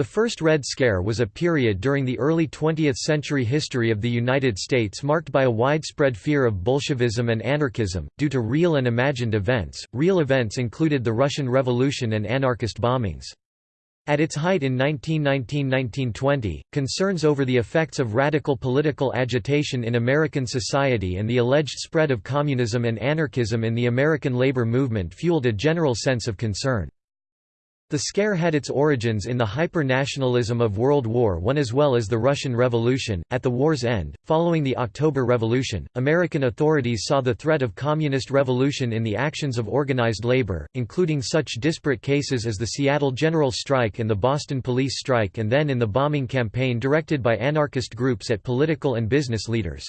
The First Red Scare was a period during the early 20th century history of the United States marked by a widespread fear of Bolshevism and anarchism, due to real and imagined events. Real events included the Russian Revolution and anarchist bombings. At its height in 1919–1920, concerns over the effects of radical political agitation in American society and the alleged spread of communism and anarchism in the American labor movement fueled a general sense of concern. The scare had its origins in the hyper-nationalism of World War I as well as the Russian Revolution. At the war's end, following the October Revolution, American authorities saw the threat of communist revolution in the actions of organized labor, including such disparate cases as the Seattle General Strike and the Boston Police Strike and then in the bombing campaign directed by anarchist groups at political and business leaders.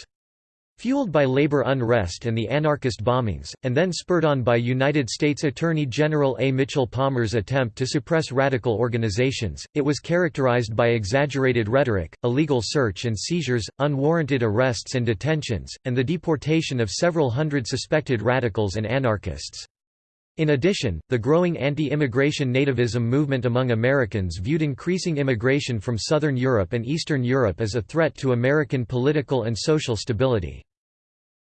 Fueled by labor unrest and the anarchist bombings, and then spurred on by United States Attorney General A. Mitchell Palmer's attempt to suppress radical organizations, it was characterized by exaggerated rhetoric, illegal search and seizures, unwarranted arrests and detentions, and the deportation of several hundred suspected radicals and anarchists. In addition, the growing anti-immigration nativism movement among Americans viewed increasing immigration from Southern Europe and Eastern Europe as a threat to American political and social stability.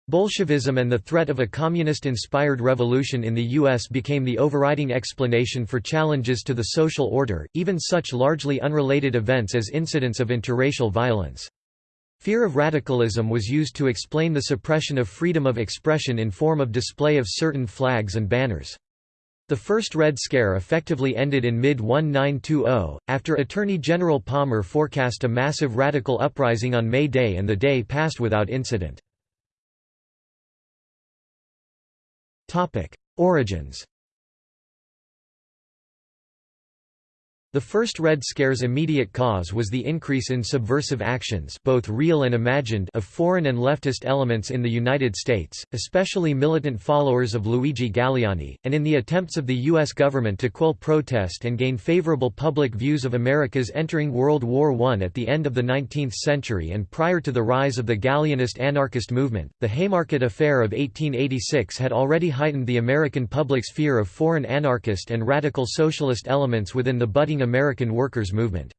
Bolshevism and the threat of a communist-inspired revolution in the U.S. became the overriding explanation for challenges to the social order, even such largely unrelated events as incidents of interracial violence. Fear of radicalism was used to explain the suppression of freedom of expression in form of display of certain flags and banners. The first Red Scare effectively ended in mid-1920, after Attorney General Palmer forecast a massive radical uprising on May Day and the day passed without incident. Origins The first Red Scare's immediate cause was the increase in subversive actions both real and imagined of foreign and leftist elements in the United States, especially militant followers of Luigi Galleani, and in the attempts of the U.S. government to quell protest and gain favorable public views of America's entering World War I at the end of the 19th century and prior to the rise of the Galleanist anarchist movement. The Haymarket Affair of 1886 had already heightened the American public's fear of foreign anarchist and radical socialist elements within the budding American workers' movement.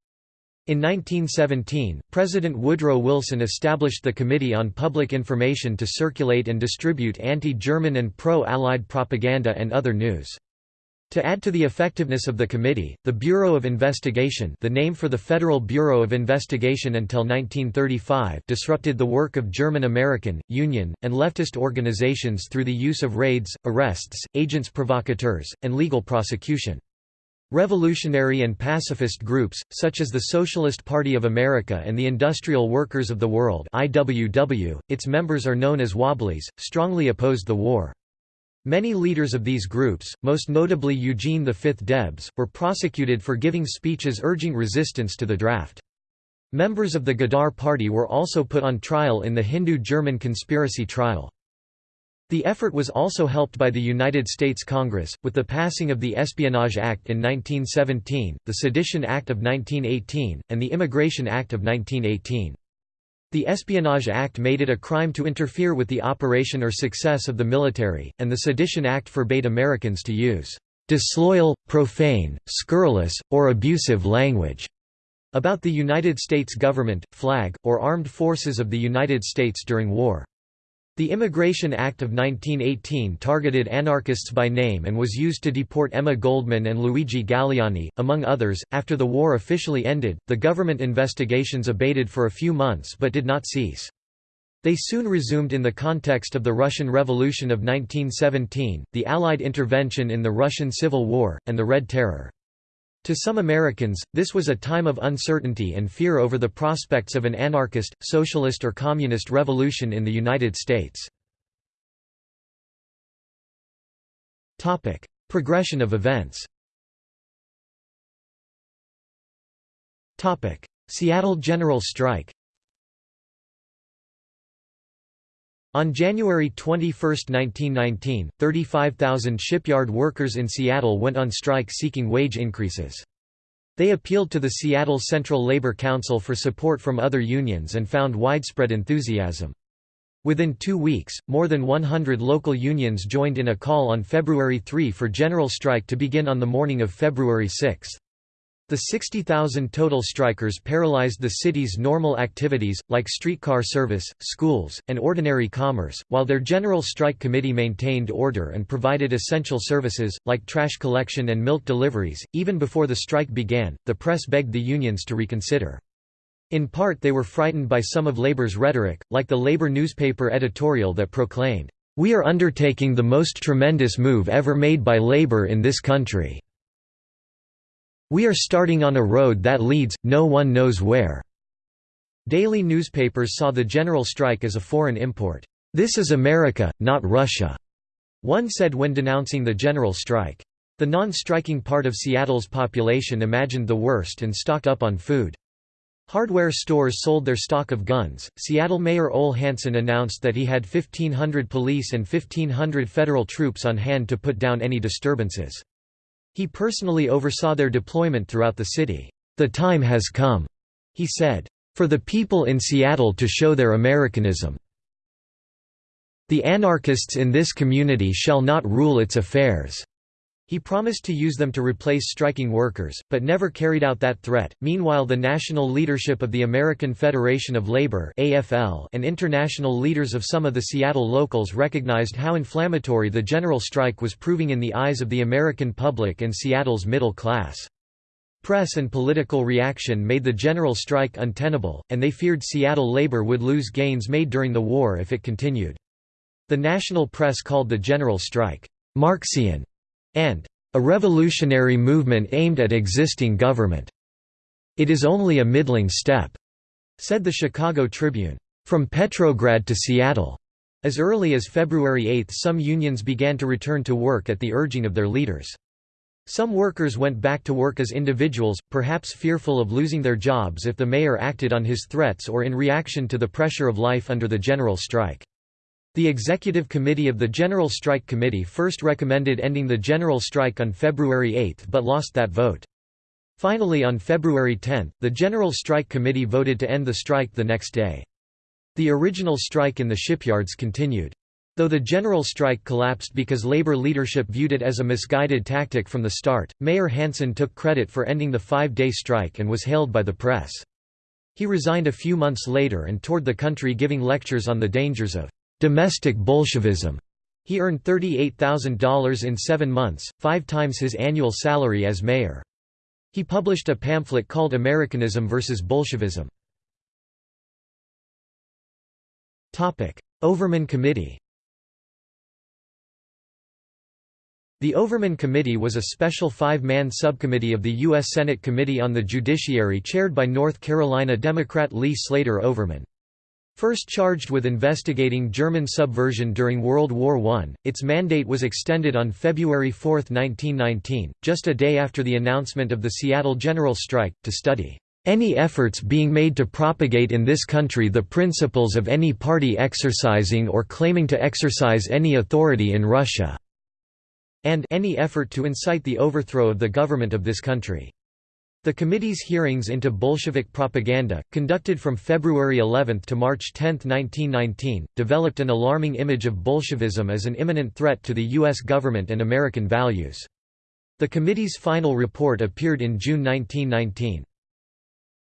In 1917, President Woodrow Wilson established the Committee on Public Information to circulate and distribute anti-German and pro-Allied propaganda and other news. To add to the effectiveness of the committee, the Bureau of Investigation the name for the Federal Bureau of Investigation until 1935 disrupted the work of German American, Union, and leftist organizations through the use of raids, arrests, agents provocateurs, and legal prosecution. Revolutionary and pacifist groups, such as the Socialist Party of America and the Industrial Workers of the World IWW, its members are known as Wobblies, strongly opposed the war. Many leaders of these groups, most notably Eugene V. Debs, were prosecuted for giving speeches urging resistance to the draft. Members of the Ghadar Party were also put on trial in the Hindu-German conspiracy trial. The effort was also helped by the United States Congress, with the passing of the Espionage Act in 1917, the Sedition Act of 1918, and the Immigration Act of 1918. The Espionage Act made it a crime to interfere with the operation or success of the military, and the Sedition Act forbade Americans to use disloyal, profane, scurrilous, or abusive language about the United States government, flag, or armed forces of the United States during war. The Immigration Act of 1918 targeted anarchists by name and was used to deport Emma Goldman and Luigi Galleani, among others. After the war officially ended, the government investigations abated for a few months but did not cease. They soon resumed in the context of the Russian Revolution of 1917, the Allied intervention in the Russian Civil War, and the Red Terror. To some Americans, this was a time of uncertainty and fear over the prospects of an anarchist, socialist or communist revolution in the United States. Progression of events Seattle General Strike On January 21, 1919, 35,000 shipyard workers in Seattle went on strike seeking wage increases. They appealed to the Seattle Central Labor Council for support from other unions and found widespread enthusiasm. Within two weeks, more than 100 local unions joined in a call on February 3 for general strike to begin on the morning of February 6. The 60,000 total strikers paralyzed the city's normal activities, like streetcar service, schools, and ordinary commerce, while their general strike committee maintained order and provided essential services, like trash collection and milk deliveries. Even before the strike began, the press begged the unions to reconsider. In part they were frightened by some of labor's rhetoric, like the Labour newspaper editorial that proclaimed, "...we are undertaking the most tremendous move ever made by Labour in this country." We are starting on a road that leads, no one knows where." Daily newspapers saw the general strike as a foreign import. This is America, not Russia, one said when denouncing the general strike. The non-striking part of Seattle's population imagined the worst and stocked up on food. Hardware stores sold their stock of guns. Seattle Mayor Ole Hanson announced that he had 1,500 police and 1,500 federal troops on hand to put down any disturbances. He personally oversaw their deployment throughout the city. "The time has come," he said, "for the people in Seattle to show their Americanism. The anarchists in this community shall not rule its affairs." He promised to use them to replace striking workers, but never carried out that threat. Meanwhile, the national leadership of the American Federation of Labor (AFL) and international leaders of some of the Seattle locals recognized how inflammatory the general strike was proving in the eyes of the American public and Seattle's middle class. Press and political reaction made the general strike untenable, and they feared Seattle labor would lose gains made during the war if it continued. The national press called the general strike, Marxian and a revolutionary movement aimed at existing government. It is only a middling step, said the Chicago Tribune. From Petrograd to Seattle. As early as February 8 some unions began to return to work at the urging of their leaders. Some workers went back to work as individuals, perhaps fearful of losing their jobs if the mayor acted on his threats or in reaction to the pressure of life under the general strike. The Executive Committee of the General Strike Committee first recommended ending the general strike on February 8 but lost that vote. Finally on February 10, the General Strike Committee voted to end the strike the next day. The original strike in the shipyards continued. Though the general strike collapsed because labor leadership viewed it as a misguided tactic from the start, Mayor Hanson took credit for ending the five-day strike and was hailed by the press. He resigned a few months later and toured the country giving lectures on the dangers of domestic Bolshevism. He earned $38,000 in seven months, five times his annual salary as mayor. He published a pamphlet called Americanism versus Bolshevism. Overman Committee The Overman Committee was a special five-man subcommittee of the U.S. Senate Committee on the Judiciary chaired by North Carolina Democrat Lee Slater Overman. First charged with investigating German subversion during World War I, its mandate was extended on February 4, 1919, just a day after the announcement of the Seattle General Strike, to study any efforts being made to propagate in this country the principles of any party exercising or claiming to exercise any authority in Russia", and any effort to incite the overthrow of the government of this country. The committee's hearings into Bolshevik propaganda, conducted from February 11 to March 10, 1919, developed an alarming image of Bolshevism as an imminent threat to the U.S. government and American values. The committee's final report appeared in June 1919.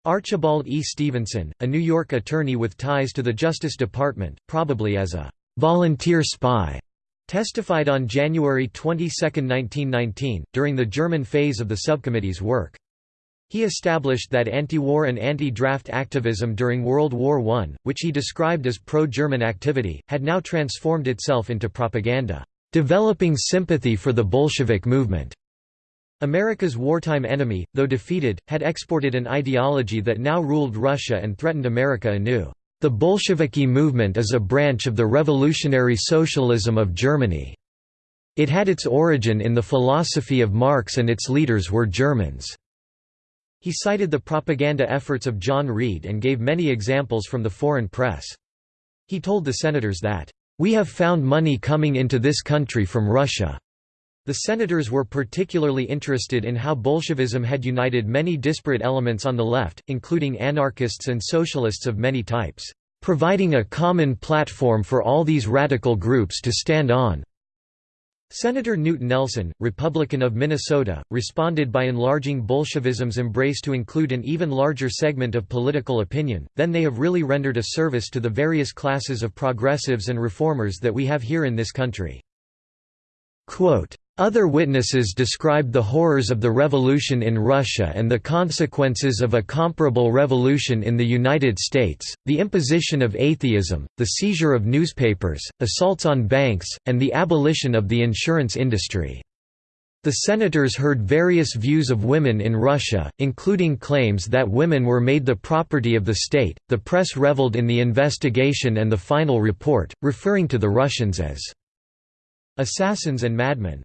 Archibald E. Stevenson, a New York attorney with ties to the Justice Department, probably as a «volunteer spy», testified on January 22, 1919, during the German phase of the subcommittee's work. He established that anti-war and anti-draft activism during World War I, which he described as pro-German activity, had now transformed itself into propaganda, developing sympathy for the Bolshevik movement. America's wartime enemy, though defeated, had exported an ideology that now ruled Russia and threatened America anew. The Bolsheviki movement is a branch of the revolutionary socialism of Germany. It had its origin in the philosophy of Marx and its leaders were Germans. He cited the propaganda efforts of John Reed and gave many examples from the foreign press. He told the senators that, "...we have found money coming into this country from Russia." The senators were particularly interested in how Bolshevism had united many disparate elements on the left, including anarchists and socialists of many types, "...providing a common platform for all these radical groups to stand on." Senator Knute Nelson, Republican of Minnesota, responded by enlarging Bolshevism's embrace to include an even larger segment of political opinion, then they have really rendered a service to the various classes of progressives and reformers that we have here in this country. Quote, other witnesses described the horrors of the revolution in Russia and the consequences of a comparable revolution in the United States, the imposition of atheism, the seizure of newspapers, assaults on banks, and the abolition of the insurance industry. The senators heard various views of women in Russia, including claims that women were made the property of the state. The press reveled in the investigation and the final report, referring to the Russians as assassins and madmen.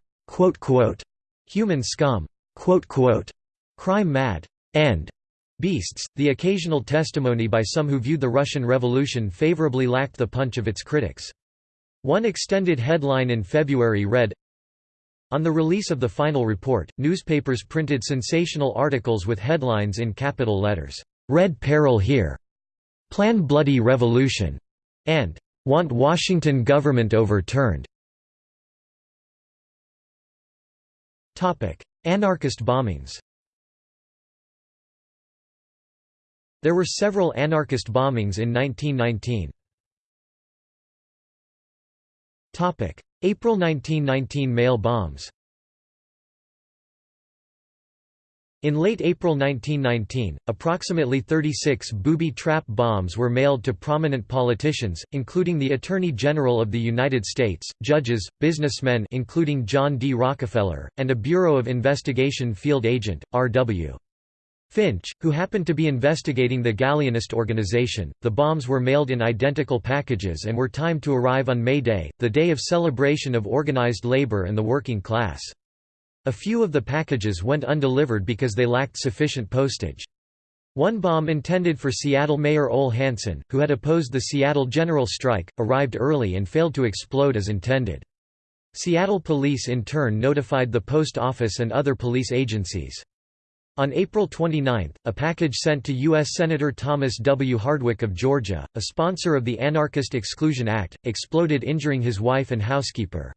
"Human scum", Quote, quote, "crime mad", and beasts. The occasional testimony by some who viewed the Russian Revolution favorably lacked the punch of its critics. One extended headline in February read, On the release of the final report, newspapers printed sensational articles with headlines in capital letters, "'Red Peril Here'", "'Plan Bloody Revolution'", and "'Want Washington Government Overturned'". Anarchist bombings. There were several anarchist bombings in 1919. April 1919 mail bombs In late April 1919, approximately 36 booby-trap bombs were mailed to prominent politicians, including the Attorney General of the United States, judges, businessmen including John D. Rockefeller, and a Bureau of Investigation field agent, R.W. Finch, who happened to be investigating the Galleanist organization. The bombs were mailed in identical packages and were timed to arrive on May Day, the day of celebration of organized labor and the working class. A few of the packages went undelivered because they lacked sufficient postage. One bomb intended for Seattle Mayor Ole Hanson, who had opposed the Seattle general strike, arrived early and failed to explode as intended. Seattle police in turn notified the post office and other police agencies. On April 29, a package sent to U.S. Senator Thomas W. Hardwick of Georgia, a sponsor of the Anarchist Exclusion Act, exploded injuring his wife and housekeeper.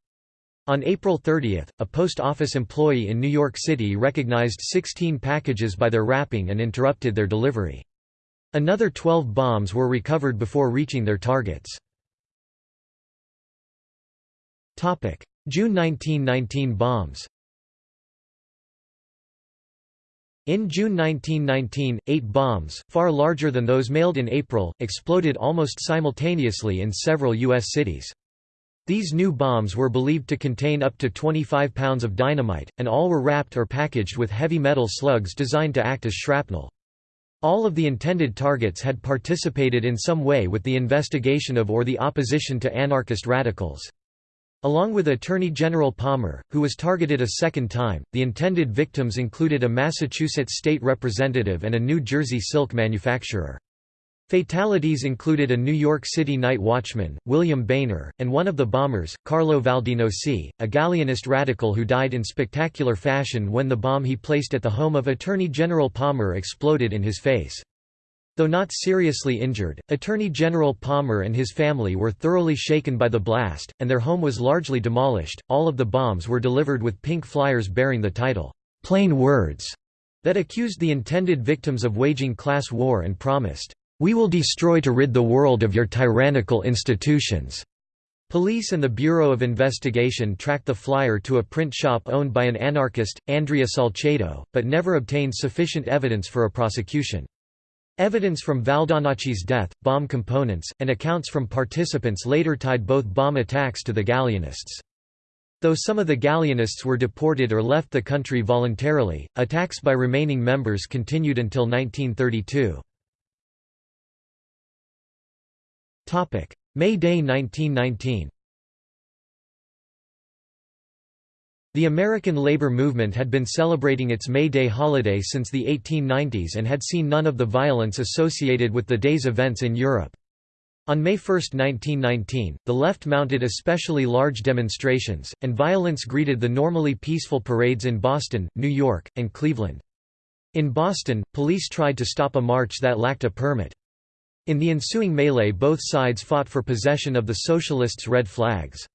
On April 30, a post office employee in New York City recognized 16 packages by their wrapping and interrupted their delivery. Another 12 bombs were recovered before reaching their targets. June 1919 bombs In June 1919, eight bombs, far larger than those mailed in April, exploded almost simultaneously in several U.S. cities. These new bombs were believed to contain up to 25 pounds of dynamite, and all were wrapped or packaged with heavy metal slugs designed to act as shrapnel. All of the intended targets had participated in some way with the investigation of or the opposition to anarchist radicals. Along with Attorney General Palmer, who was targeted a second time, the intended victims included a Massachusetts state representative and a New Jersey silk manufacturer. Fatalities included a New York City night watchman, William Boehner, and one of the bombers, Carlo Valdinoci, a Galleanist radical who died in spectacular fashion when the bomb he placed at the home of Attorney General Palmer exploded in his face. Though not seriously injured, Attorney General Palmer and his family were thoroughly shaken by the blast, and their home was largely demolished. All of the bombs were delivered with pink flyers bearing the title, Plain Words, that accused the intended victims of waging class war and promised, we will destroy to rid the world of your tyrannical institutions." Police and the Bureau of Investigation tracked the flyer to a print shop owned by an anarchist, Andrea Salsedo, but never obtained sufficient evidence for a prosecution. Evidence from Valdinoci's death, bomb components, and accounts from participants later tied both bomb attacks to the Galleanists. Though some of the Galleanists were deported or left the country voluntarily, attacks by remaining members continued until 1932. May Day 1919 The American labor movement had been celebrating its May Day holiday since the 1890s and had seen none of the violence associated with the day's events in Europe. On May 1, 1919, the left mounted especially large demonstrations, and violence greeted the normally peaceful parades in Boston, New York, and Cleveland. In Boston, police tried to stop a march that lacked a permit. In the ensuing melee both sides fought for possession of the Socialists' red flags.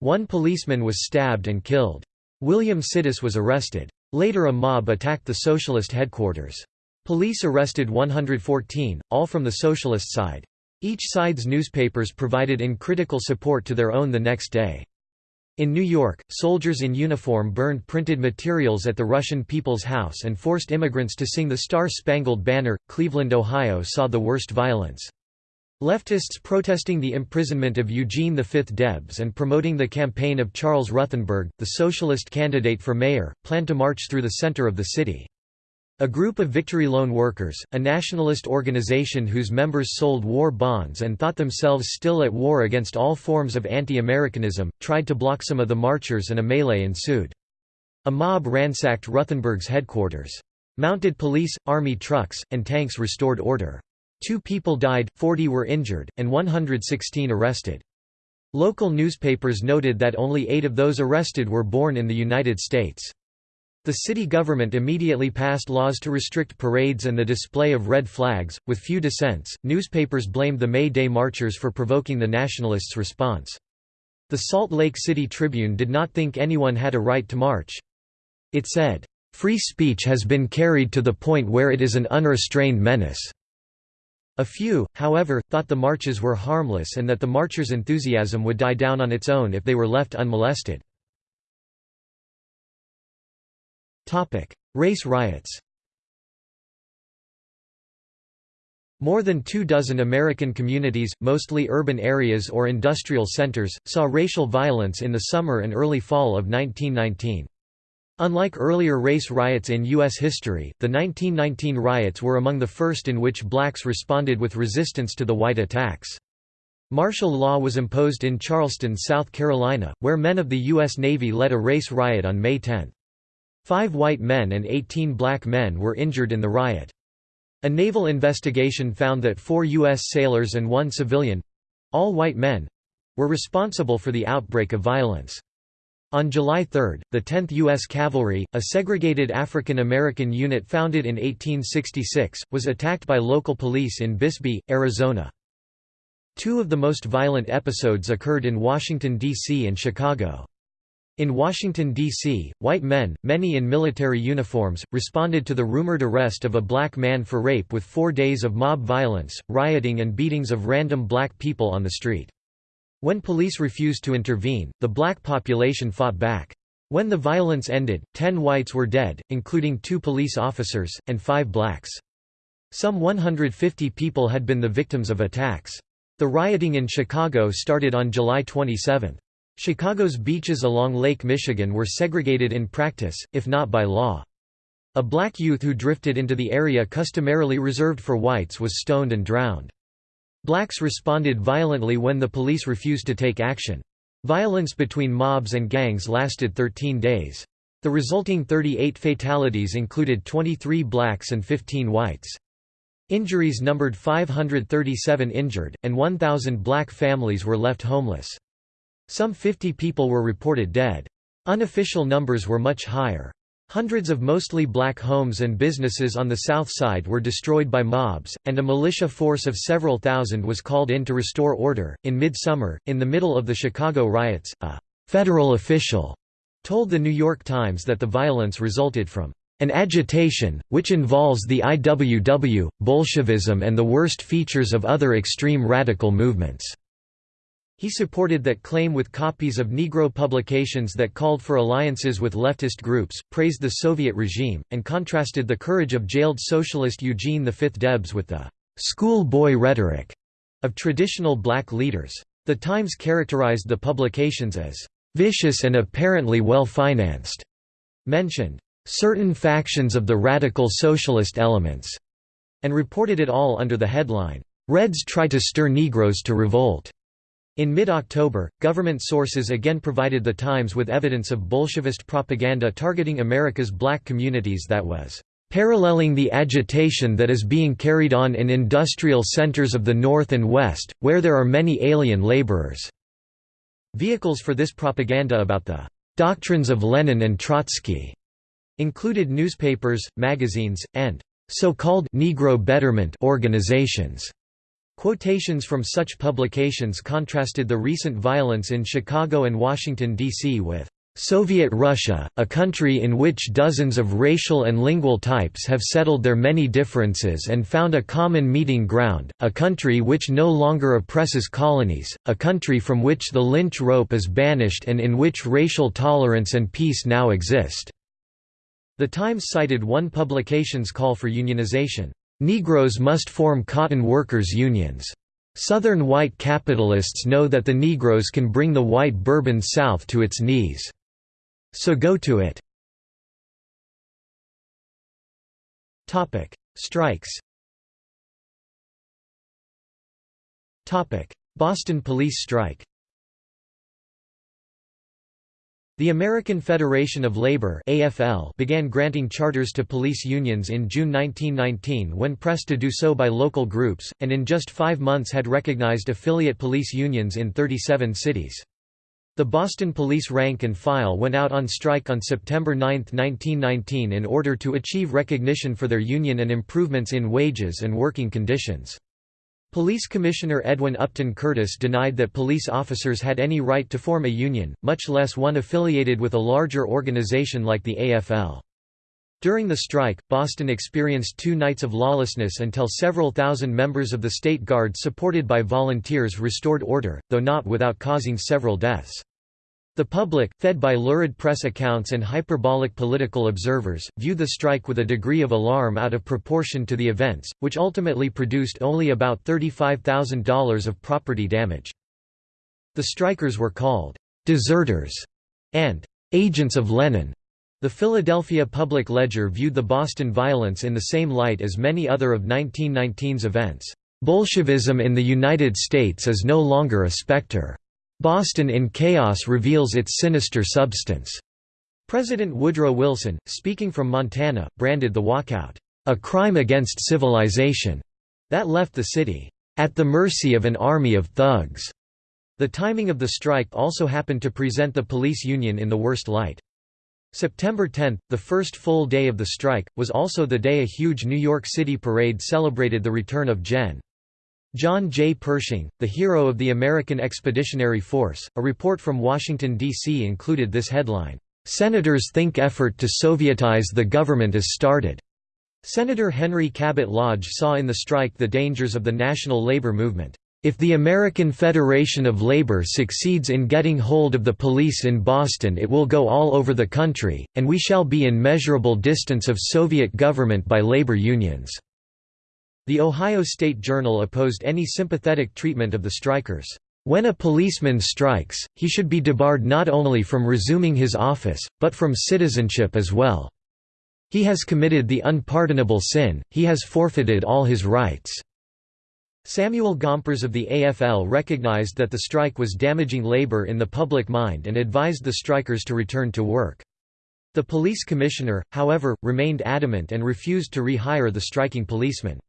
One policeman was stabbed and killed. William Sidis was arrested. Later a mob attacked the socialist headquarters. Police arrested 114, all from the socialist side. Each side's newspapers provided uncritical support to their own the next day. In New York, soldiers in uniform burned printed materials at the Russian People's House and forced immigrants to sing the Star-Spangled Banner. Cleveland, Ohio saw the worst violence. Leftists protesting the imprisonment of Eugene V. Debs and promoting the campaign of Charles Ruthenberg, the socialist candidate for mayor, planned to march through the center of the city. A group of Victory Loan Workers, a nationalist organization whose members sold war bonds and thought themselves still at war against all forms of anti-Americanism, tried to block some of the marchers and a melee ensued. A mob ransacked Ruthenberg's headquarters. Mounted police, army trucks, and tanks restored order. Two people died, 40 were injured, and 116 arrested. Local newspapers noted that only eight of those arrested were born in the United States. The city government immediately passed laws to restrict parades and the display of red flags, with few dissents. Newspapers blamed the May Day marchers for provoking the nationalists' response. The Salt Lake City Tribune did not think anyone had a right to march. It said, Free speech has been carried to the point where it is an unrestrained menace. A few, however, thought the marches were harmless and that the marchers' enthusiasm would die down on its own if they were left unmolested. Race riots More than two dozen American communities, mostly urban areas or industrial centers, saw racial violence in the summer and early fall of 1919. Unlike earlier race riots in U.S. history, the 1919 riots were among the first in which blacks responded with resistance to the white attacks. Martial law was imposed in Charleston, South Carolina, where men of the U.S. Navy led a race riot on May 10. Five white men and 18 black men were injured in the riot. A naval investigation found that four U.S. sailors and one civilian—all white men—were responsible for the outbreak of violence. On July 3, the 10th U.S. Cavalry, a segregated African American unit founded in 1866, was attacked by local police in Bisbee, Arizona. Two of the most violent episodes occurred in Washington, D.C. and Chicago. In Washington, D.C., white men, many in military uniforms, responded to the rumored arrest of a black man for rape with four days of mob violence, rioting and beatings of random black people on the street. When police refused to intervene, the black population fought back. When the violence ended, ten whites were dead, including two police officers, and five blacks. Some 150 people had been the victims of attacks. The rioting in Chicago started on July 27. Chicago's beaches along Lake Michigan were segregated in practice, if not by law. A black youth who drifted into the area customarily reserved for whites was stoned and drowned. Blacks responded violently when the police refused to take action. Violence between mobs and gangs lasted 13 days. The resulting 38 fatalities included 23 blacks and 15 whites. Injuries numbered 537 injured, and 1,000 black families were left homeless. Some 50 people were reported dead. Unofficial numbers were much higher. Hundreds of mostly black homes and businesses on the south side were destroyed by mobs, and a militia force of several thousand was called in to restore order. In midsummer, in the middle of the Chicago riots, a federal official told the New York Times that the violence resulted from an agitation, which involves the IWW, Bolshevism and the worst features of other extreme radical movements. He supported that claim with copies of Negro publications that called for alliances with leftist groups, praised the Soviet regime, and contrasted the courage of jailed socialist Eugene V. Debs with the schoolboy rhetoric of traditional black leaders. The Times characterized the publications as vicious and apparently well-financed, mentioned certain factions of the radical socialist elements, and reported it all under the headline, Reds try to stir Negroes to revolt. In mid-October, government sources again provided the Times with evidence of Bolshevist propaganda targeting America's black communities that was paralleling the agitation that is being carried on in industrial centers of the North and West, where there are many alien laborers." Vehicles for this propaganda about the "...doctrines of Lenin and Trotsky," included newspapers, magazines, and so-called Negro Betterment organizations. Quotations from such publications contrasted the recent violence in Chicago and Washington, D.C. with Soviet Russia, a country in which dozens of racial and lingual types have settled their many differences and found a common meeting ground, a country which no longer oppresses colonies, a country from which the lynch rope is banished and in which racial tolerance and peace now exist." The Times cited one publication's call for unionization, "...Negroes must form cotton workers' unions." Southern white capitalists know that the Negroes can bring the white Bourbon South to its knees. So go to it. Strikes. Topic: Boston police strike. The American Federation of Labor (AFL) began granting charters to police unions in June 1919 when pressed to do so by local groups, and in just 5 months had recognized affiliate police unions in 37 cities. The Boston Police rank and file went out on strike on September 9, 1919 in order to achieve recognition for their union and improvements in wages and working conditions. Police Commissioner Edwin Upton Curtis denied that police officers had any right to form a union, much less one affiliated with a larger organization like the AFL. During the strike, Boston experienced two nights of lawlessness until several thousand members of the State Guard supported by volunteers restored order, though not without causing several deaths. The public, fed by lurid press accounts and hyperbolic political observers, viewed the strike with a degree of alarm out of proportion to the events, which ultimately produced only about $35,000 of property damage. The strikers were called «deserters» and «agents of Lenin», the Philadelphia Public Ledger viewed the Boston violence in the same light as many other of 1919's events. Bolshevism in the United States is no longer a specter. Boston in chaos reveals its sinister substance. President Woodrow Wilson, speaking from Montana, branded the walkout, a crime against civilization, that left the city, at the mercy of an army of thugs. The timing of the strike also happened to present the police union in the worst light. September 10, the first full day of the strike, was also the day a huge New York City parade celebrated the return of Gen. John J. Pershing, the hero of the American Expeditionary Force. A report from Washington, D.C. included this headline Senators think effort to Sovietize the government is started. Senator Henry Cabot Lodge saw in the strike the dangers of the national labor movement. If the American Federation of Labor succeeds in getting hold of the police in Boston it will go all over the country, and we shall be in measurable distance of Soviet government by labor unions." The Ohio State Journal opposed any sympathetic treatment of the strikers. When a policeman strikes, he should be debarred not only from resuming his office, but from citizenship as well. He has committed the unpardonable sin, he has forfeited all his rights. Samuel Gompers of the AFL recognized that the strike was damaging labor in the public mind and advised the strikers to return to work. The police commissioner, however, remained adamant and refused to rehire the striking policemen.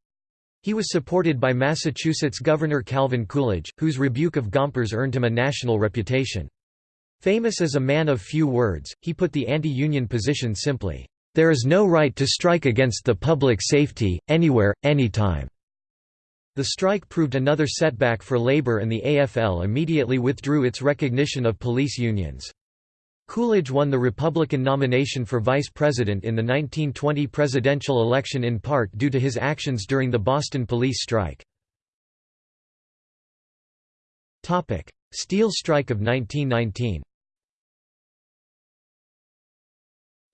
He was supported by Massachusetts Governor Calvin Coolidge, whose rebuke of Gompers earned him a national reputation. Famous as a man of few words, he put the anti-union position simply, "...there is no right to strike against the public safety, anywhere, anytime." The strike proved another setback for labor and the AFL immediately withdrew its recognition of police unions. Coolidge won the Republican nomination for vice president in the 1920 presidential election in part due to his actions during the Boston police strike. Steel strike of 1919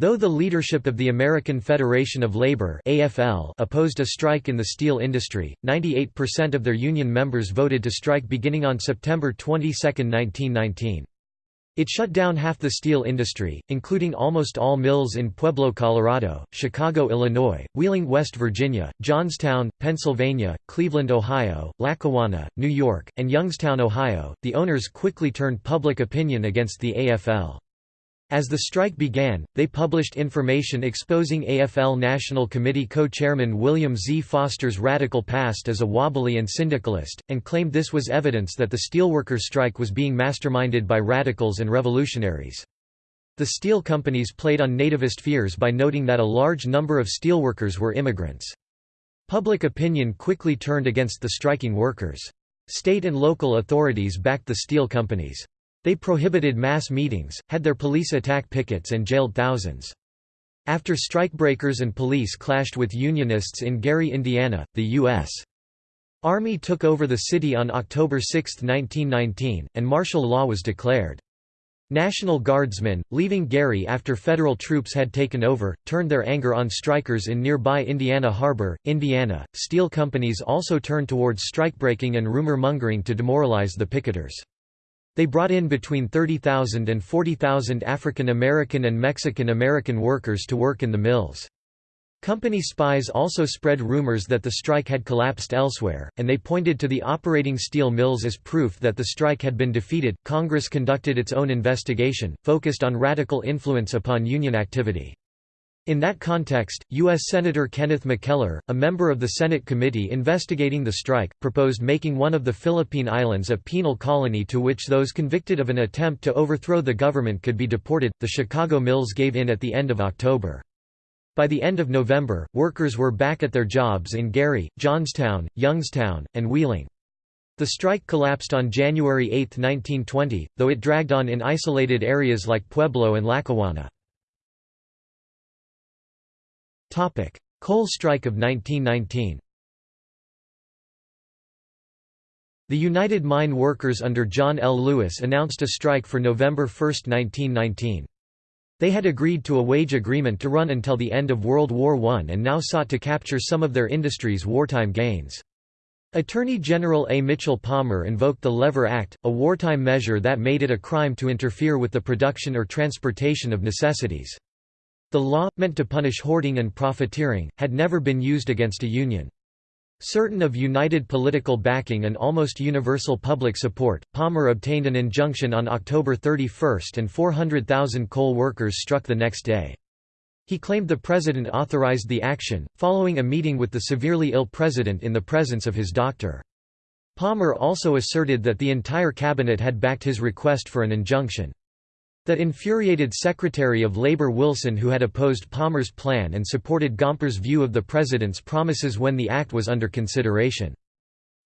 Though the leadership of the American Federation of Labor AFL opposed a strike in the steel industry, 98% of their union members voted to strike beginning on September 22, 1919. It shut down half the steel industry, including almost all mills in Pueblo, Colorado, Chicago, Illinois, Wheeling, West Virginia, Johnstown, Pennsylvania, Cleveland, Ohio, Lackawanna, New York, and Youngstown, Ohio. The owners quickly turned public opinion against the AFL. As the strike began, they published information exposing AFL National Committee co-chairman William Z. Foster's radical past as a wobbly and syndicalist, and claimed this was evidence that the steelworkers' strike was being masterminded by radicals and revolutionaries. The steel companies played on nativist fears by noting that a large number of steelworkers were immigrants. Public opinion quickly turned against the striking workers. State and local authorities backed the steel companies. They prohibited mass meetings, had their police attack pickets and jailed thousands. After strikebreakers and police clashed with Unionists in Gary, Indiana, the U.S. Army took over the city on October 6, 1919, and martial law was declared. National Guardsmen, leaving Gary after federal troops had taken over, turned their anger on strikers in nearby Indiana Harbor, Indiana. Steel companies also turned towards strikebreaking and rumor mongering to demoralize the picketers. They brought in between 30,000 and 40,000 African American and Mexican American workers to work in the mills. Company spies also spread rumors that the strike had collapsed elsewhere, and they pointed to the operating steel mills as proof that the strike had been defeated. Congress conducted its own investigation, focused on radical influence upon union activity. In that context, U.S. Senator Kenneth McKellar, a member of the Senate committee investigating the strike, proposed making one of the Philippine Islands a penal colony to which those convicted of an attempt to overthrow the government could be deported. The Chicago mills gave in at the end of October. By the end of November, workers were back at their jobs in Gary, Johnstown, Youngstown, and Wheeling. The strike collapsed on January 8, 1920, though it dragged on in isolated areas like Pueblo and Lackawanna. Coal strike of 1919 The United Mine Workers under John L. Lewis announced a strike for November 1, 1919. They had agreed to a wage agreement to run until the end of World War I and now sought to capture some of their industry's wartime gains. Attorney General A. Mitchell Palmer invoked the Lever Act, a wartime measure that made it a crime to interfere with the production or transportation of necessities. The law, meant to punish hoarding and profiteering, had never been used against a union. Certain of united political backing and almost universal public support, Palmer obtained an injunction on October 31 and 400,000 coal workers struck the next day. He claimed the president authorized the action, following a meeting with the severely ill president in the presence of his doctor. Palmer also asserted that the entire cabinet had backed his request for an injunction. That infuriated Secretary of Labor Wilson who had opposed Palmer's plan and supported Gompers' view of the president's promises when the act was under consideration.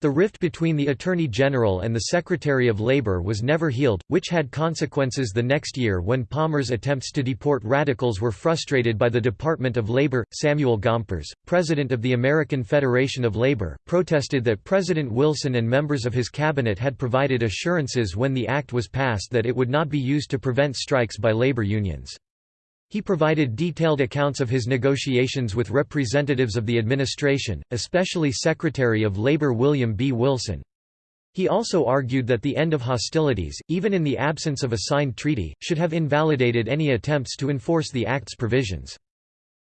The rift between the Attorney General and the Secretary of Labor was never healed, which had consequences the next year when Palmer's attempts to deport radicals were frustrated by the Department of Labor. Samuel Gompers, president of the American Federation of Labor, protested that President Wilson and members of his cabinet had provided assurances when the act was passed that it would not be used to prevent strikes by labor unions. He provided detailed accounts of his negotiations with representatives of the administration, especially Secretary of Labor William B. Wilson. He also argued that the end of hostilities, even in the absence of a signed treaty, should have invalidated any attempts to enforce the Act's provisions.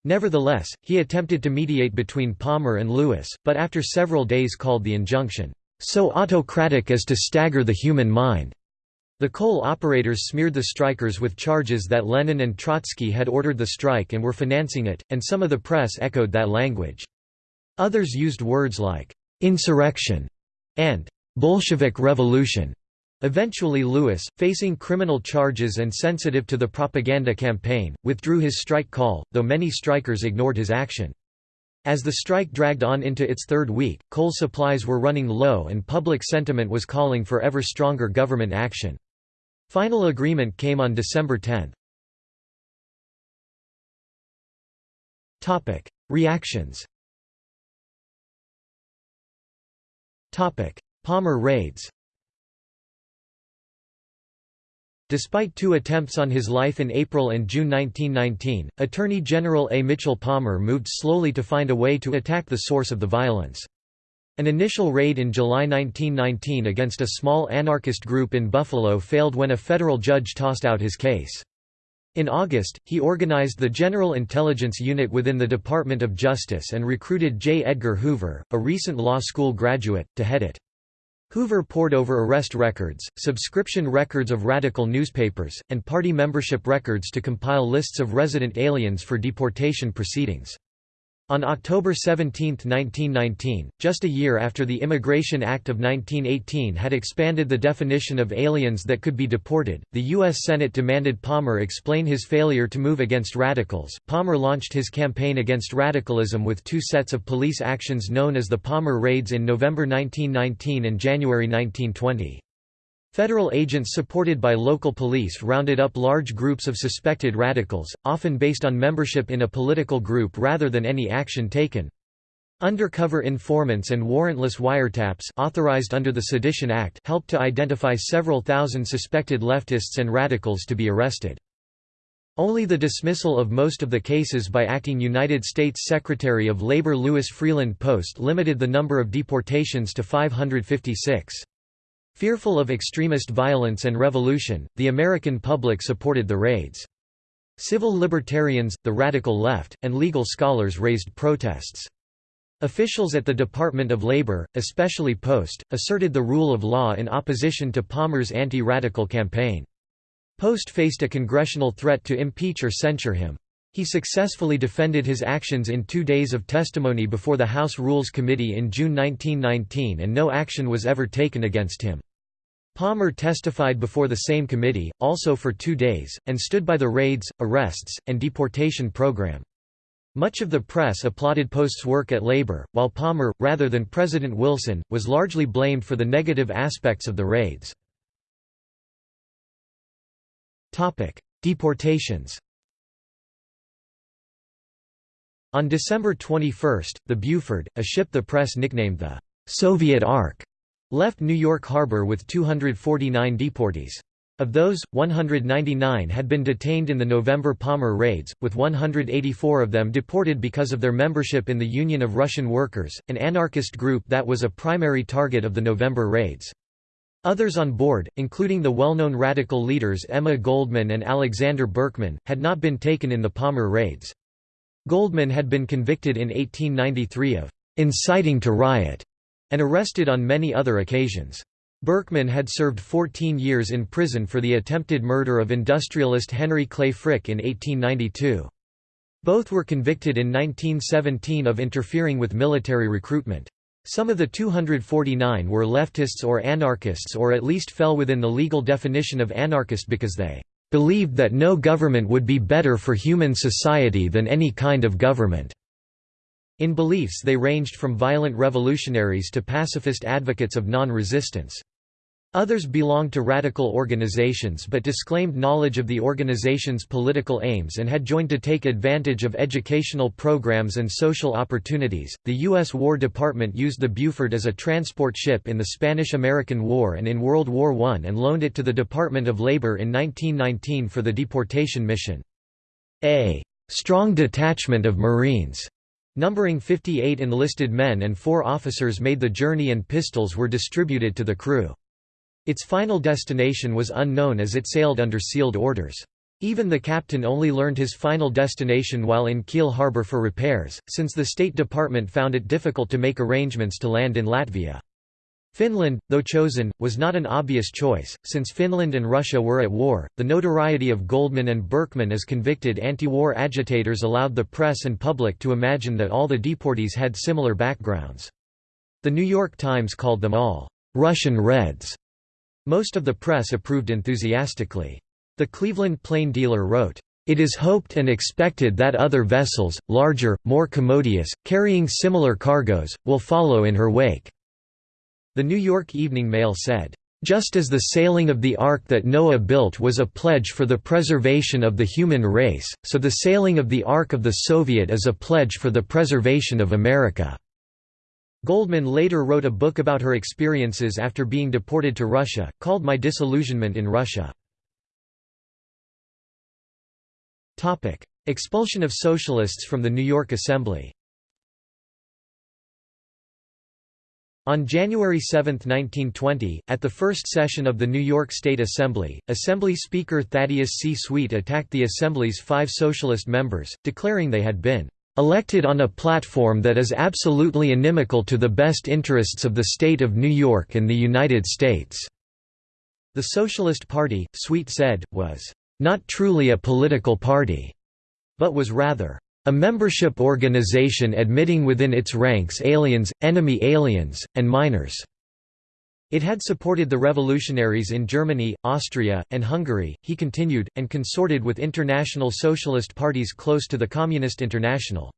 Nevertheless, he attempted to mediate between Palmer and Lewis, but after several days called the injunction, "...so autocratic as to stagger the human mind." The coal operators smeared the strikers with charges that Lenin and Trotsky had ordered the strike and were financing it, and some of the press echoed that language. Others used words like, "'insurrection' and "'Bolshevik revolution'". Eventually Lewis, facing criminal charges and sensitive to the propaganda campaign, withdrew his strike call, though many strikers ignored his action. As the strike dragged on into its third week, coal supplies were running low and public sentiment was calling for ever stronger government action. Final agreement came on December 10. Topic: Reactions. Topic: Palmer raids. Despite two attempts on his life in April and June 1919, Attorney General A. Mitchell Palmer moved slowly to find a way to attack the source of the violence. An initial raid in July 1919 against a small anarchist group in Buffalo failed when a federal judge tossed out his case. In August, he organized the General Intelligence Unit within the Department of Justice and recruited J. Edgar Hoover, a recent law school graduate, to head it. Hoover pored over arrest records, subscription records of radical newspapers, and party membership records to compile lists of resident aliens for deportation proceedings. On October 17, 1919, just a year after the Immigration Act of 1918 had expanded the definition of aliens that could be deported, the U.S. Senate demanded Palmer explain his failure to move against radicals. Palmer launched his campaign against radicalism with two sets of police actions known as the Palmer Raids in November 1919 and January 1920. Federal agents supported by local police rounded up large groups of suspected radicals, often based on membership in a political group rather than any action taken. Undercover informants and warrantless wiretaps authorized under the Sedition Act helped to identify several thousand suspected leftists and radicals to be arrested. Only the dismissal of most of the cases by acting United States Secretary of Labor Louis Freeland Post limited the number of deportations to 556. Fearful of extremist violence and revolution, the American public supported the raids. Civil libertarians, the radical left, and legal scholars raised protests. Officials at the Department of Labor, especially Post, asserted the rule of law in opposition to Palmer's anti-radical campaign. Post faced a congressional threat to impeach or censure him. He successfully defended his actions in two days of testimony before the House Rules Committee in June 1919 and no action was ever taken against him. Palmer testified before the same committee, also for two days, and stood by the raids, arrests, and deportation program. Much of the press applauded Post's work at labor, while Palmer, rather than President Wilson, was largely blamed for the negative aspects of the raids. Deportations On December 21, the Buford, a ship the press nicknamed the Soviet Ark, left New York Harbor with 249 deportees. Of those, 199 had been detained in the November Palmer raids, with 184 of them deported because of their membership in the Union of Russian Workers, an anarchist group that was a primary target of the November raids. Others on board, including the well-known radical leaders Emma Goldman and Alexander Berkman, had not been taken in the Palmer raids. Goldman had been convicted in 1893 of inciting to riot and arrested on many other occasions. Berkman had served 14 years in prison for the attempted murder of industrialist Henry Clay Frick in 1892. Both were convicted in 1917 of interfering with military recruitment. Some of the 249 were leftists or anarchists or at least fell within the legal definition of anarchist because they believed that no government would be better for human society than any kind of government. In beliefs they ranged from violent revolutionaries to pacifist advocates of non-resistance. Others belonged to radical organizations but disclaimed knowledge of the organization's political aims and had joined to take advantage of educational programs and social opportunities. The U.S. War Department used the Buford as a transport ship in the Spanish American War and in World War I and loaned it to the Department of Labor in 1919 for the deportation mission. A strong detachment of Marines, numbering 58 enlisted men and four officers made the journey and pistols were distributed to the crew. Its final destination was unknown as it sailed under sealed orders. Even the captain only learned his final destination while in Kiel harbor for repairs, since the State Department found it difficult to make arrangements to land in Latvia. Finland, though chosen, was not an obvious choice, since Finland and Russia were at war. The notoriety of Goldman and Berkman as convicted anti war agitators allowed the press and public to imagine that all the deportees had similar backgrounds. The New York Times called them all Russian Reds most of the press approved enthusiastically. The Cleveland Plain Dealer wrote, "...it is hoped and expected that other vessels, larger, more commodious, carrying similar cargoes, will follow in her wake." The New York Evening Mail said, just as the sailing of the ark that Noah built was a pledge for the preservation of the human race, so the sailing of the Ark of the Soviet is a pledge for the preservation of America. Goldman later wrote a book about her experiences after being deported to Russia, called My Disillusionment in Russia. Expulsion of socialists from the New York Assembly On January 7, 1920, at the first session of the New York State Assembly, Assembly Speaker Thaddeus C. Sweet attacked the Assembly's five socialist members, declaring they had been elected on a platform that is absolutely inimical to the best interests of the state of New York and the United States." The Socialist Party, Sweet said, was, "...not truly a political party," but was rather, a membership organization admitting within its ranks aliens, enemy aliens, and minors. It had supported the revolutionaries in Germany, Austria, and Hungary, he continued, and consorted with international socialist parties close to the Communist International.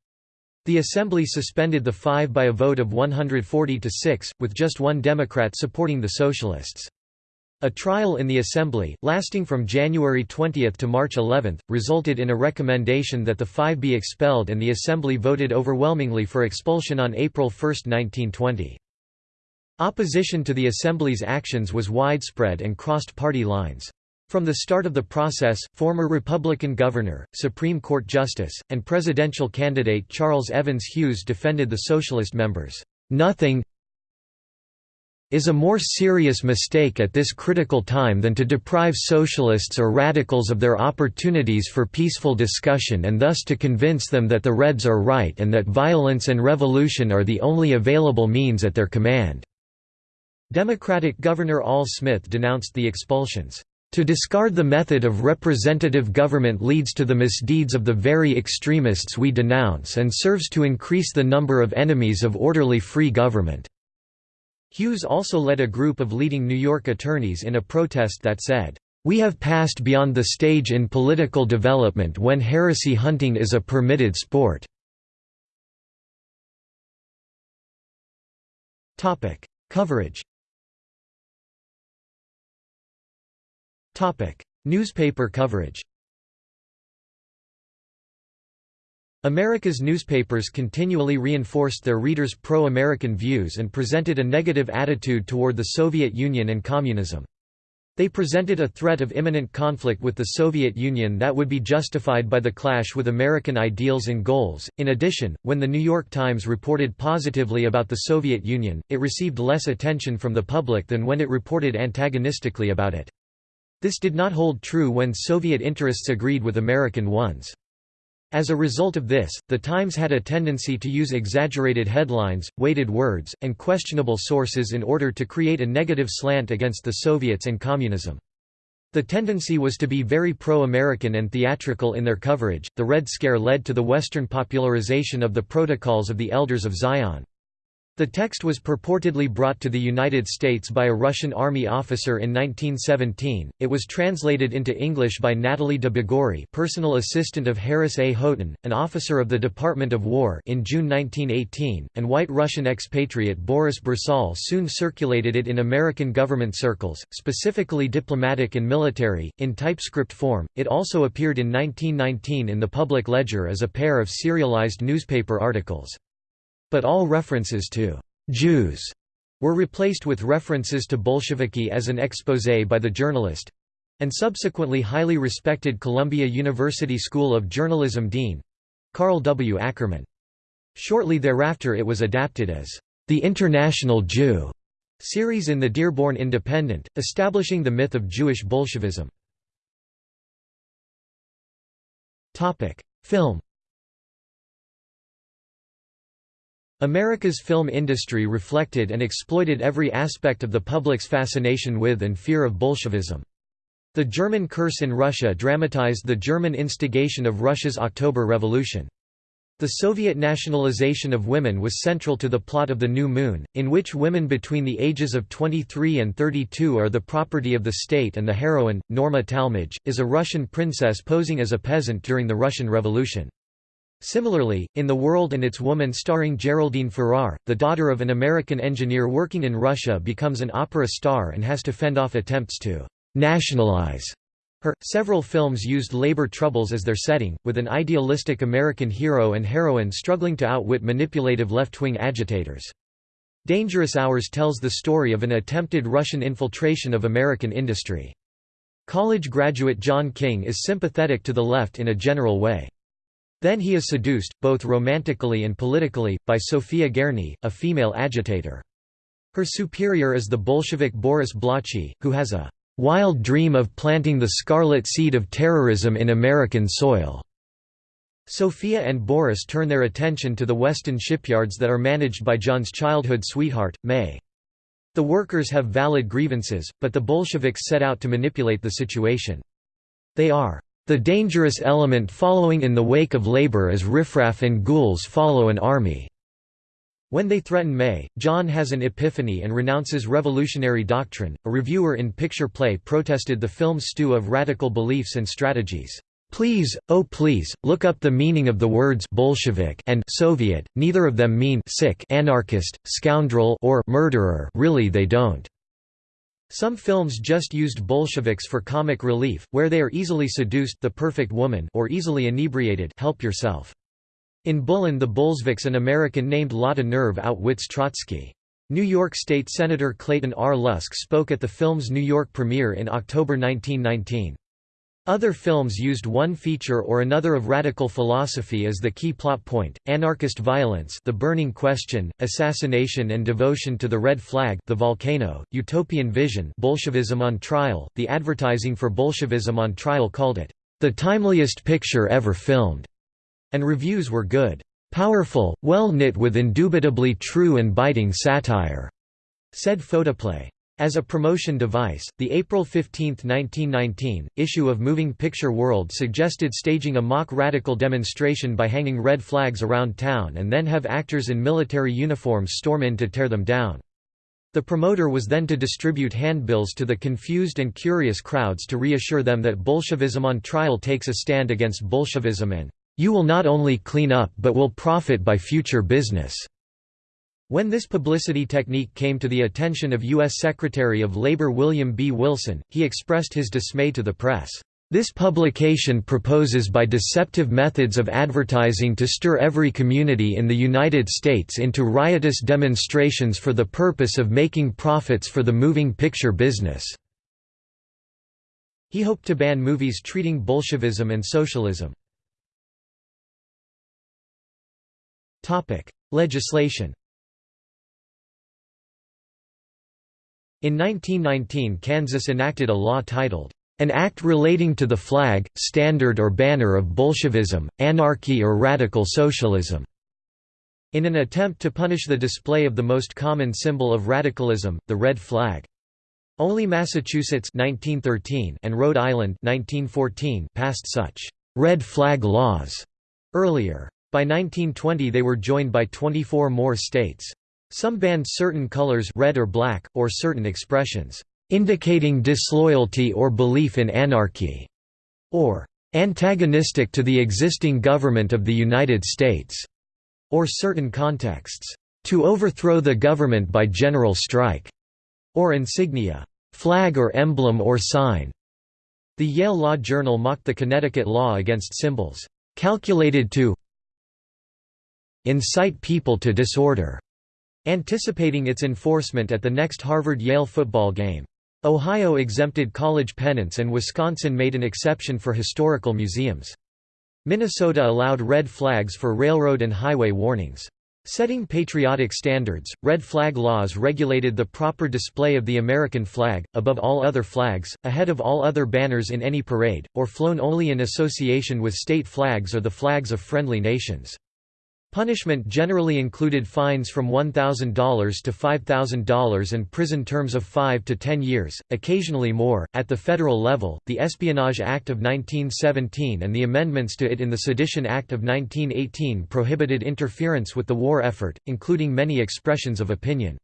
The Assembly suspended the five by a vote of 140 to 6, with just one Democrat supporting the Socialists. A trial in the Assembly, lasting from January 20 to March 11, resulted in a recommendation that the five be expelled and the Assembly voted overwhelmingly for expulsion on April 1, 1920. Opposition to the Assembly's actions was widespread and crossed party lines. From the start of the process, former Republican governor, Supreme Court Justice, and presidential candidate Charles Evans Hughes defended the Socialist members. Nothing is a more serious mistake at this critical time than to deprive socialists or radicals of their opportunities for peaceful discussion and thus to convince them that the Reds are right and that violence and revolution are the only available means at their command." Democratic Governor Al Smith denounced the expulsions. To discard the method of representative government leads to the misdeeds of the very extremists we denounce and serves to increase the number of enemies of orderly free government." Hughes also led a group of leading New York attorneys in a protest that said, "...we have passed beyond the stage in political development when heresy hunting is a permitted sport." Coverage Newspaper coverage America's newspapers continually reinforced their readers' pro-American views and presented a negative attitude toward the Soviet Union and communism. They presented a threat of imminent conflict with the Soviet Union that would be justified by the clash with American ideals and goals. In addition, when the New York Times reported positively about the Soviet Union, it received less attention from the public than when it reported antagonistically about it. This did not hold true when Soviet interests agreed with American ones. As a result of this, the Times had a tendency to use exaggerated headlines, weighted words, and questionable sources in order to create a negative slant against the Soviets and communism. The tendency was to be very pro-American and theatrical in their coverage. The Red Scare led to the Western popularization of the Protocols of the Elders of Zion. The text was purportedly brought to the United States by a Russian army officer in 1917. It was translated into English by Natalie de Bogory, personal assistant of Harris A. Houghton, an officer of the Department of War, in June 1918, and white Russian expatriate Boris Brasol soon circulated it in American government circles, specifically diplomatic and military, in typescript form. It also appeared in 1919 in the Public Ledger as a pair of serialized newspaper articles but all references to «Jews» were replaced with references to Bolsheviki as an exposé by the journalist—and subsequently highly respected Columbia University School of Journalism dean—Carl W. Ackerman. Shortly thereafter it was adapted as «The International Jew» series in the Dearborn Independent, establishing the myth of Jewish Bolshevism. Film America's film industry reflected and exploited every aspect of the public's fascination with and fear of Bolshevism. The German Curse in Russia dramatized the German instigation of Russia's October Revolution. The Soviet nationalization of women was central to the plot of The New Moon, in which women between the ages of 23 and 32 are the property of the state and the heroine, Norma Talmadge, is a Russian princess posing as a peasant during the Russian Revolution. Similarly, in The World and Its Woman starring Geraldine Farrar, the daughter of an American engineer working in Russia becomes an opera star and has to fend off attempts to «nationalize» her. Several films used labor troubles as their setting, with an idealistic American hero and heroine struggling to outwit manipulative left-wing agitators. Dangerous Hours tells the story of an attempted Russian infiltration of American industry. College graduate John King is sympathetic to the left in a general way. Then he is seduced, both romantically and politically, by Sofia Gerny, a female agitator. Her superior is the Bolshevik Boris Blochy, who has a "...wild dream of planting the scarlet seed of terrorism in American soil." Sophia and Boris turn their attention to the Weston shipyards that are managed by John's childhood sweetheart, May. The workers have valid grievances, but the Bolsheviks set out to manipulate the situation. They are The dangerous element following in the wake of labor is riffraff and ghouls follow an army." When they threaten May, John has an epiphany and renounces revolutionary doctrine. A reviewer in Picture Play protested the film's stew of radical beliefs and strategies. Please, oh please, look up the meaning of the words Bolshevik and Soviet. Neither of them mean sick, anarchist, scoundrel, or murderer. Really, they don't. Some films just used Bolsheviks for comic relief, where they are easily seduced the perfect woman or easily inebriated help yourself. In Bullen the Bolsheviks an American named Lotta Nerve outwits Trotsky. New York State Senator Clayton R. Lusk spoke at the film's New York premiere in October 1919. Other films used one feature or another of radical philosophy as the key plot point, anarchist violence The Burning Question, assassination and devotion to the Red Flag The Volcano, Utopian Vision Bolshevism on Trial, the advertising for Bolshevism on Trial called it, "...the timeliest picture ever filmed", and reviews were good. "...powerful, well knit with indubitably true and biting satire", said Photoplay. As a promotion device, the April 15, 1919, issue of Moving Picture World suggested staging a mock radical demonstration by hanging red flags around town and then have actors in military uniforms storm in to tear them down. The promoter was then to distribute handbills to the confused and curious crowds to reassure them that Bolshevism on trial takes a stand against Bolshevism and, "...you will not only clean up but will profit by future business." When this publicity technique came to the attention of U.S. Secretary of Labor William B. Wilson, he expressed his dismay to the press. This publication proposes by deceptive methods of advertising to stir every community in the United States into riotous demonstrations for the purpose of making profits for the moving picture business." He hoped to ban movies treating Bolshevism and socialism. Legislation In 1919 Kansas enacted a law titled, "...an act relating to the flag, standard or banner of Bolshevism, anarchy or radical socialism." in an attempt to punish the display of the most common symbol of radicalism, the red flag. Only Massachusetts 1913 and Rhode Island 1914 passed such red flag laws earlier. By 1920 they were joined by 24 more states. Some banned certain colors red or black, or certain expressions, "...indicating disloyalty or belief in anarchy", or "...antagonistic to the existing government of the United States", or certain contexts, "...to overthrow the government by general strike", or insignia, "...flag or emblem or sign". The Yale Law Journal mocked the Connecticut law against symbols, "...calculated to incite people to disorder", anticipating its enforcement at the next Harvard-Yale football game. Ohio exempted college pennants and Wisconsin made an exception for historical museums. Minnesota allowed red flags for railroad and highway warnings. Setting patriotic standards, red flag laws regulated the proper display of the American flag, above all other flags, ahead of all other banners in any parade, or flown only in association with state flags or the flags of friendly nations. Punishment generally included fines from $1,000 to $5,000 and prison terms of 5 to 10 years, occasionally more. At the federal level, the Espionage Act of 1917 and the amendments to it in the Sedition Act of 1918 prohibited interference with the war effort, including many expressions of opinion.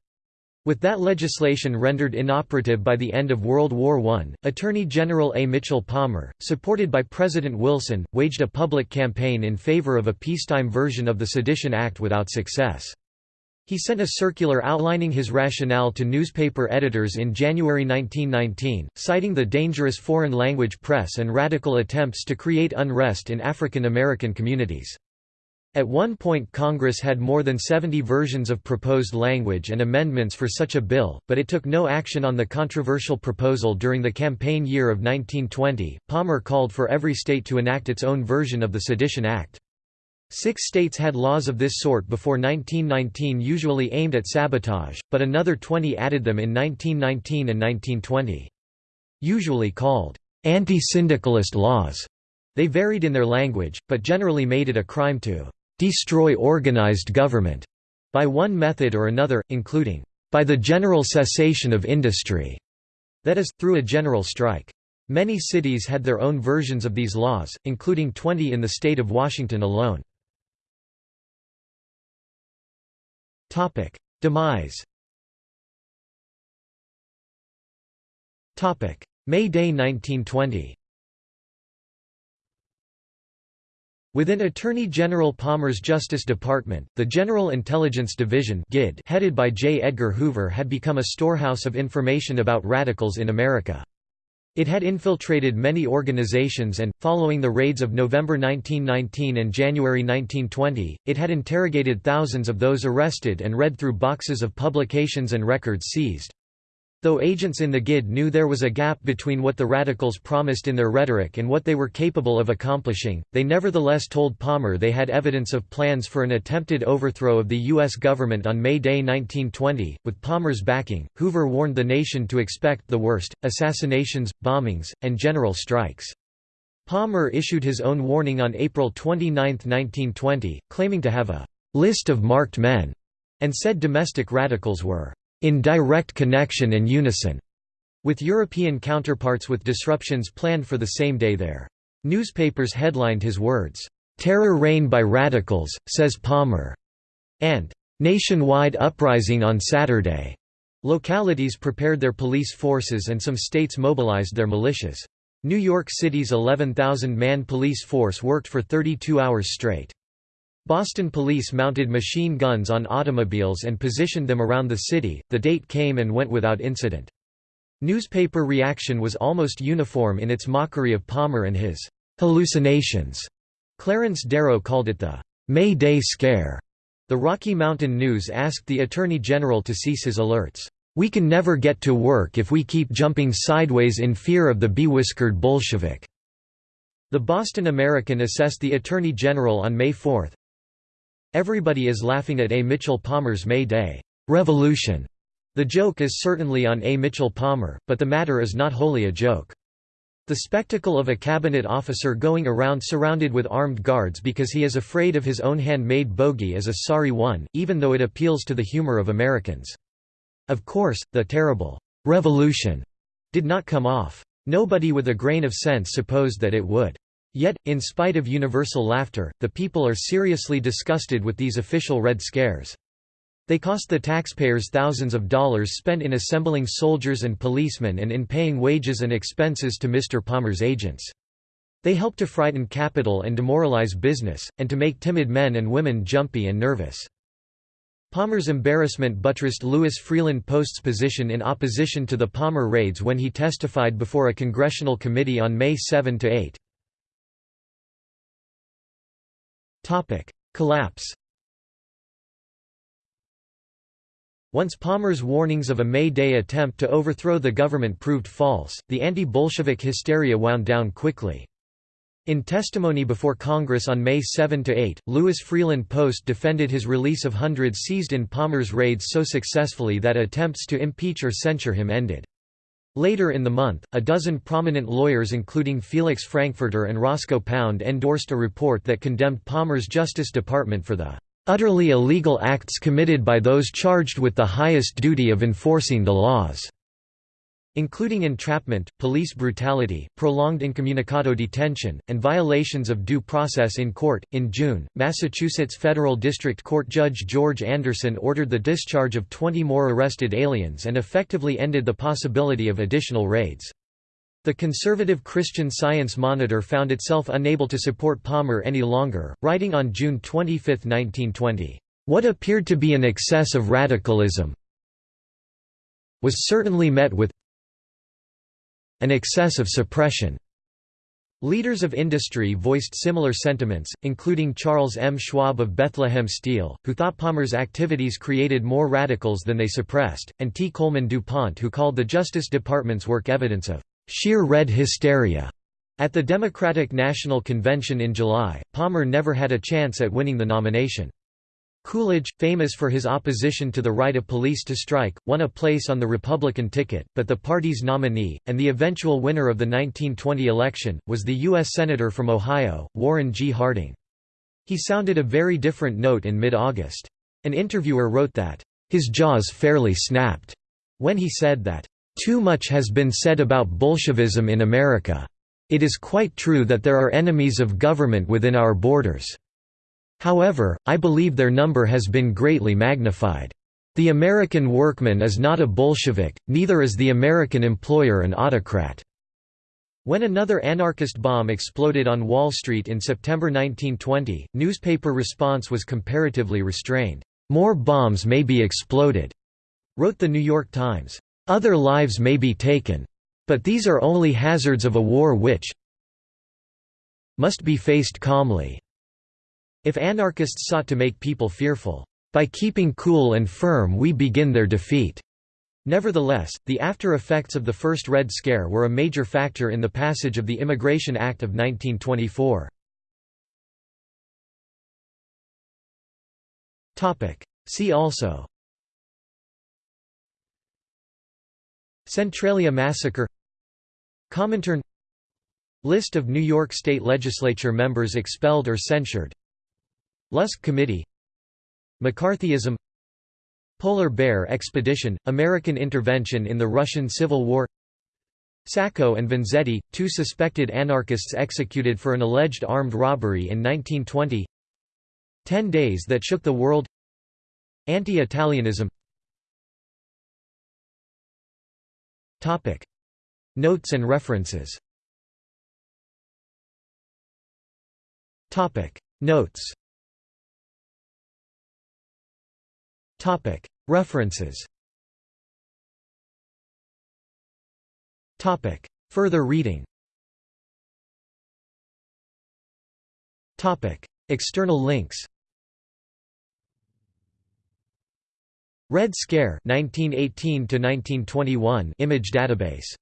With that legislation rendered inoperative by the end of World War I, Attorney General A. Mitchell Palmer, supported by President Wilson, waged a public campaign in favor of a peacetime version of the Sedition Act without success. He sent a circular outlining his rationale to newspaper editors in January 1919, citing the dangerous foreign language press and radical attempts to create unrest in African American communities. At one point Congress had more than 70 versions of proposed language and amendments for such a bill, but it took no action on the controversial proposal during the campaign year of 1920. Palmer called for every state to enact its own version of the Sedition Act. Six states had laws of this sort before 1919 usually aimed at sabotage, but another 20 added them in 1919 and 1920. Usually called anti-syndicalist laws, they varied in their language, but generally made it a crime to destroy organized government by one method or another, including by the general cessation of industry, that is, through a general strike. Many cities had their own versions of these laws, including 20 in the state of Washington alone. Demise May Day 1920 Within Attorney General Palmer's Justice Department, the General Intelligence Division headed by J. Edgar Hoover had become a storehouse of information about radicals in America. It had infiltrated many organizations and, following the raids of November 1919 and January 1920, it had interrogated thousands of those arrested and read through boxes of publications and records seized. Though agents in the GID knew there was a gap between what the radicals promised in their rhetoric and what they were capable of accomplishing, they nevertheless told Palmer they had evidence of plans for an attempted overthrow of the U.S. government on May Day 1920. With Palmer's backing, Hoover warned the nation to expect the worst assassinations, bombings, and general strikes. Palmer issued his own warning on April 29, 1920, claiming to have a list of marked men, and said domestic radicals were in direct connection and unison with European counterparts with disruptions planned for the same day there. Newspapers headlined his words, "'Terror Reign by Radicals,' says Palmer", and "'Nationwide Uprising on Saturday'". Localities prepared their police forces and some states mobilized their militias. New York City's 11,000-man police force worked for 32 hours straight. Boston police mounted machine guns on automobiles and positioned them around the city. The date came and went without incident. Newspaper reaction was almost uniform in its mockery of Palmer and his hallucinations. Clarence Darrow called it the May Day Scare. The Rocky Mountain News asked the Attorney General to cease his alerts. We can never get to work if we keep jumping sideways in fear of the bewhiskered Bolshevik. The Boston American assessed the Attorney General on May 4, Everybody is laughing at A. Mitchell Palmer's May Day revolution. The joke is certainly on A. Mitchell Palmer, but the matter is not wholly a joke. The spectacle of a cabinet officer going around surrounded with armed guards because he is afraid of his own handmade bogey is a sorry one, even though it appeals to the humor of Americans. Of course, the terrible revolution did not come off. Nobody with a grain of sense supposed that it would. Yet, in spite of universal laughter, the people are seriously disgusted with these official Red Scares. They cost the taxpayers thousands of dollars spent in assembling soldiers and policemen and in paying wages and expenses to Mr. Palmer's agents. They help to frighten capital and demoralize business, and to make timid men and women jumpy and nervous. Palmer's embarrassment buttressed Louis Freeland Post's position in opposition to the Palmer raids when he testified before a congressional committee on May 7–8. Collapse Once Palmer's warnings of a May Day attempt to overthrow the government proved false, the anti-Bolshevik hysteria wound down quickly. In testimony before Congress on May 7–8, Louis Freeland Post defended his release of hundreds seized in Palmer's raids so successfully that attempts to impeach or censure him ended. Later in the month, a dozen prominent lawyers including Felix Frankfurter and Roscoe Pound endorsed a report that condemned Palmer's Justice Department for the "...utterly illegal acts committed by those charged with the highest duty of enforcing the laws." Including entrapment, police brutality, prolonged incommunicado detention, and violations of due process in court. In June, Massachusetts Federal District Court Judge George Anderson ordered the discharge of 20 more arrested aliens and effectively ended the possibility of additional raids. The conservative Christian Science Monitor found itself unable to support Palmer any longer, writing on June 25, 1920, "...what appeared to be an excess of radicalism was certainly met with an excess of suppression. Leaders of industry voiced similar sentiments, including Charles M. Schwab of Bethlehem Steel, who thought Palmer's activities created more radicals than they suppressed, and T. Coleman DuPont who called the Justice Department's work evidence of «sheer red hysteria». At the Democratic National Convention in July, Palmer never had a chance at winning the nomination. Coolidge, famous for his opposition to the right of police to strike, won a place on the Republican ticket, but the party's nominee, and the eventual winner of the 1920 election, was the U.S. Senator from Ohio, Warren G. Harding. He sounded a very different note in mid-August. An interviewer wrote that, "...his jaws fairly snapped," when he said that, Too much has been said about Bolshevism in America. It is quite true that there are enemies of government within our borders. However, I believe their number has been greatly magnified. The American workman is not a Bolshevik, neither is the American employer an autocrat. When another anarchist bomb exploded on Wall Street in September 1920, newspaper response was comparatively restrained. "'More bombs may be exploded,' wrote The New York Times. "'Other lives may be taken. But these are only hazards of a war which must be faced calmly.' If anarchists sought to make people fearful, "'By keeping cool and firm we begin their defeat.' Nevertheless, the after-effects of the first Red Scare were a major factor in the passage of the Immigration Act of 1924. See also Centralia Massacre Comintern List of New York State Legislature members expelled or censured Lusk Committee McCarthyism Polar Bear Expedition – American intervention in the Russian Civil War Sacco and Vanzetti, two suspected anarchists executed for an alleged armed robbery in 1920 Ten Days That Shook the World Anti-Italianism. Notes and references. Notes Topic. References. Topic. Further reading. Topic. External links. Red Scare 1918 to 1921 image database